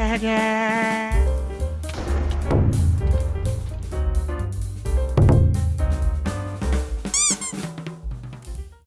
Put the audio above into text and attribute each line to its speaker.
Speaker 1: 사랑